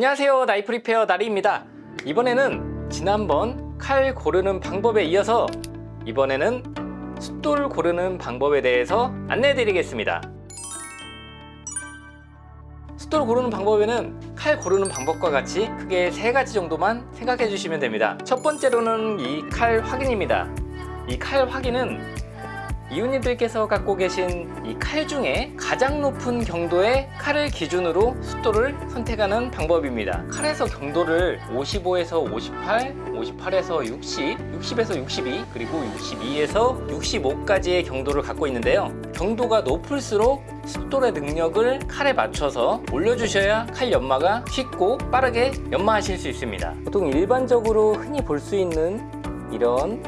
안녕하세요. 나이프 리페어 나리입니다. 이번에는 지난번 칼 고르는 방법에 이어서 이번에는 숫돌 고르는 방법에 대해서 안내해 드리겠습니다. 숫돌 고르는 방법에는 칼 고르는 방법과 같이 크게 세 가지 정도만 생각해 주시면 됩니다. 첫 번째로는 이 칼 확인입니다. 이 칼 확인은 이웃님들께서 갖고 계신 이 칼 중에 가장 높은 경도의 칼을 기준으로 숫도를 선택하는 방법입니다. 칼에서 경도를 55에서 58, 58에서 60, 60에서 62, 그리고 62에서 65까지의 경도를 갖고 있는데요. 경도가 높을수록 숫돌의 능력을 칼에 맞춰서 올려주셔야 칼 연마가 쉽고 빠르게 연마하실 수 있습니다. 보통 일반적으로 흔히 볼 수 있는 이런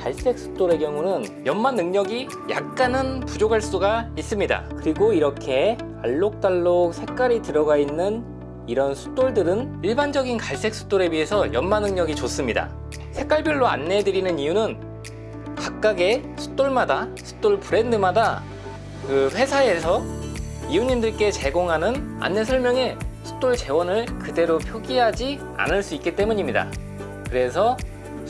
갈색 숫돌의 경우는 연마 능력이 약간은 부족할 수가 있습니다. 그리고 이렇게 알록달록 색깔이 들어가 있는 이런 숫돌들은 일반적인 갈색 숫돌에 비해서 연마 능력이 좋습니다. 색깔별로 안내해 드리는 이유는 각각의 숫돌마다 숫돌 브랜드마다 그 회사에서 이웃님들께 제공하는 안내 설명에 숫돌 재원을 그대로 표기하지 않을 수 있기 때문입니다. 그래서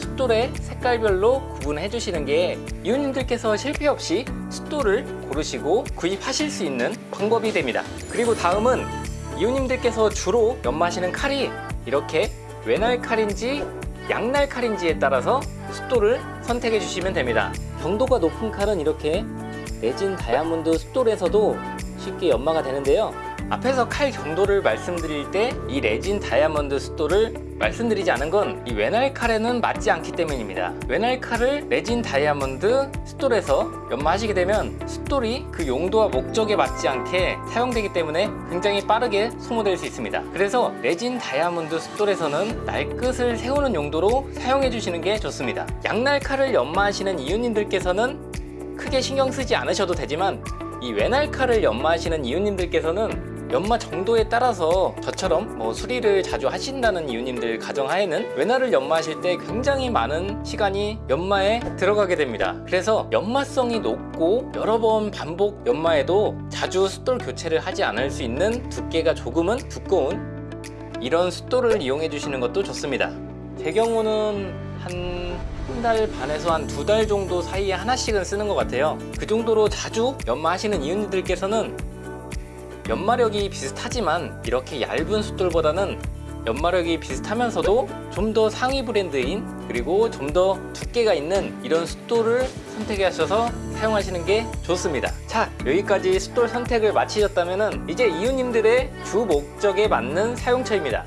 숫돌의 색깔별로 구분해 주시는 게 이웃님들께서 실패 없이 숫돌을 고르시고 구입하실 수 있는 방법이 됩니다. 그리고 다음은 이웃님들께서 주로 연마하시는 칼이 이렇게 외날 칼인지 양날 칼인지에 따라서 숫돌을 선택해 주시면 됩니다. 경도가 높은 칼은 이렇게 레진 다이아몬드 숫돌에서도 쉽게 연마가 되는데요 앞에서 칼 경도를 말씀드릴 때 이 레진 다이아몬드 숫돌을 말씀드리지 않은 건 이 외날 칼에는 맞지 않기 때문입니다. 외날 칼을 레진 다이아몬드 숫돌에서 연마하시게 되면 숫돌이 그 용도와 목적에 맞지 않게 사용되기 때문에 굉장히 빠르게 소모될 수 있습니다. 그래서 레진 다이아몬드 숫돌에서는 날끝을 세우는 용도로 사용해 주시는 게 좋습니다. 양날 칼을 연마하시는 이웃님들께서는 크게 신경 쓰지 않으셔도 되지만 이 외날 칼을 연마하시는 이웃님들께서는 연마 정도에 따라서 저처럼 뭐 수리를 자주 하신다는 이웃님들 가정하에는 외날을 연마하실 때 굉장히 많은 시간이 연마에 들어가게 됩니다. 그래서 연마성이 높고 여러 번 반복 연마에도 자주 숫돌 교체를 하지 않을 수 있는 두께가 조금은 두꺼운 이런 숫돌을 이용해 주시는 것도 좋습니다. 제 경우는 한 한달 반에서 한 두 달 정도 사이에 하나씩은 쓰는 것 같아요. 그 정도로 자주 연마하시는 이웃님들께서는 연마력이 비슷하지만 이렇게 얇은 숫돌보다는 연마력이 비슷하면서도 좀 더 상위 브랜드인 그리고 좀 더 두께가 있는 이런 숫돌을 선택 하셔서 사용하시는 게 좋습니다. 자 여기까지 숫돌 선택을 마치셨다면 이제 이웃님들의 주 목적에 맞는 사용처입니다.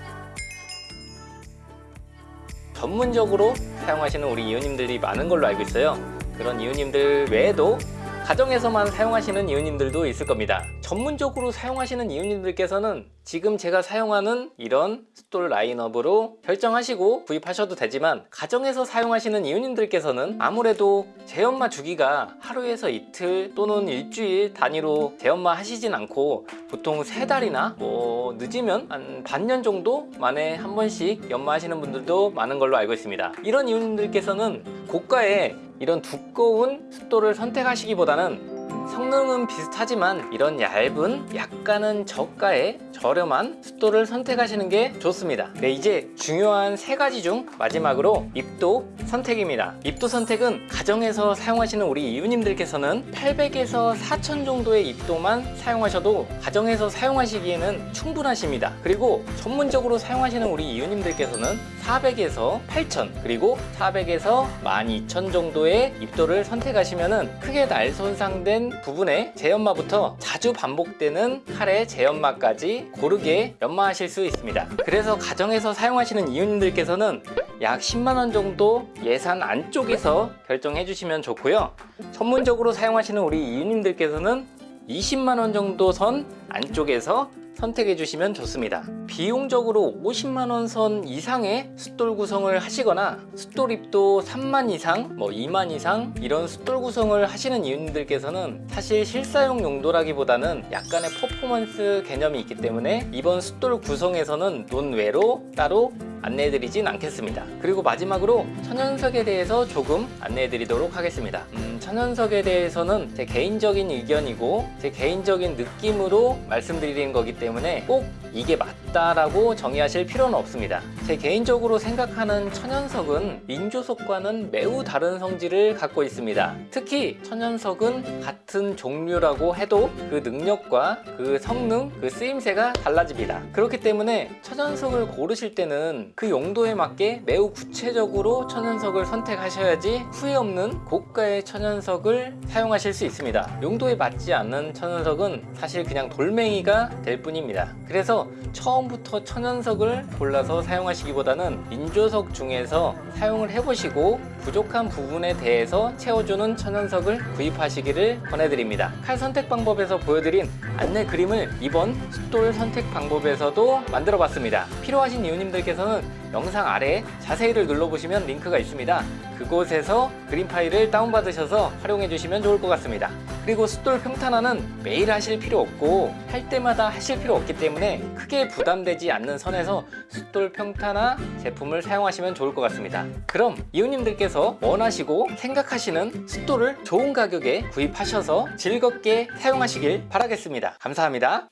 전문적으로 사용하시는 우리 이웃님들이 많은 걸로 알고 있어요. 그런 이웃님들 외에도 가정에서만 사용하시는 이웃님들도 있을 겁니다. 전문적으로 사용하시는 이웃님들께서는 지금 제가 사용하는 이런 숫돌 라인업으로 결정하시고 구입하셔도 되지만 가정에서 사용하시는 이웃님들께서는 아무래도 재연마 주기가 하루에서 이틀 또는 일주일 단위로 재연마 하시진 않고 보통 세 달이나 뭐 늦으면 한 반년 정도 만에 한 번씩 연마하시는 분들도 많은 걸로 알고 있습니다. 이런 이웃님들께서는 고가의 이런 두꺼운 숫돌을 선택하시기보다는 성능은 비슷하지만 이런 얇은 약간은 저가의 저렴한 숫돌을 선택하시는 게 좋습니다. 네 이제 중요한 세 가지 중 마지막으로 입도 선택입니다. 입도 선택은 가정에서 사용하시는 우리 이웃님들께서는 800에서 4000 정도의 입도만 사용하셔도 가정에서 사용하시기에는 충분하십니다. 그리고 전문적으로 사용하시는 우리 이웃님들께서는 400에서 8000 그리고 400에서 12000 정도의 입도를 선택하시면 크게 날 손상된 부분의 재연마부터 자주 반복되는 칼의 재연마까지 고르게 연마하실 수 있습니다. 그래서 가정에서 사용하시는 이웃님들께서는 약 10만원 정도 예산 안쪽에서 결정해 주시면 좋고요. 전문적으로 사용하시는 우리 이웃님들께서는 20만원 정도 선 안쪽에서 선택해 주시면 좋습니다 비용적으로 50만원 선 이상의 숫돌 구성을 하시거나 숫돌 입도 3만 이상 뭐 2만 이상 이런 숫돌 구성을 하시는 이웃들께서는 사실 실사용 용도라기보다는 약간의 퍼포먼스 개념이 있기 때문에 이번 숫돌 구성에서는 논외로 따로 안내해드리진 않겠습니다. 그리고 마지막으로 천연석에 대해서 조금 안내해드리도록 하겠습니다. 음, 천연석에 대해서는 제 개인적인 의견이고 제 개인적인 느낌으로 말씀드리는 거기 때문에 꼭 이게 맞다라고 정의하실 필요는 없습니다. 제 개인적으로 생각하는 천연석은 인조석과는 매우 다른 성질을 갖고 있습니다. 특히 천연석은 같은 종류라고 해도 그 능력과 그 성능, 그 쓰임새가 달라집니다. 그렇기 때문에 천연석을 고르실 때는 그 용도에 맞게 매우 구체적으로 천연석을 선택하셔야지 후회 없는 고가의 천연석을 사용하실 수 있습니다. 용도에 맞지 않는 천연석은 사실 그냥 돌멩이가 될 뿐입니다. 그래서 처음부터 천연석을 골라서 사용하시기보다는 인조석 중에서 사용을 해보시고 부족한 부분에 대해서 채워주는 천연석을 구입하시기를 권해드립니다. 칼 선택 방법에서 보여드린 안내 그림을 이번 숫돌 선택 방법에서도 만들어 봤습니다. 필요하신 이웃님들께서는 영상 아래 자세히를 눌러보시면 링크가 있습니다. 그곳에서 그림 파일을 다운받으셔서 활용해 주시면 좋을 것 같습니다. 그리고 숫돌 평탄화는 매일 하실 필요 없고 할 때마다 하실 필요 없기 때문에 크게 부담되지 않는 선에서 숫돌 평탄화 제품을 사용하시면 좋을 것 같습니다. 그럼 이웃님들께서 원하시고 생각하시는 숫돌을 좋은 가격에 구입하셔서 즐겁게 사용하시길 바라겠습니다. 감사합니다.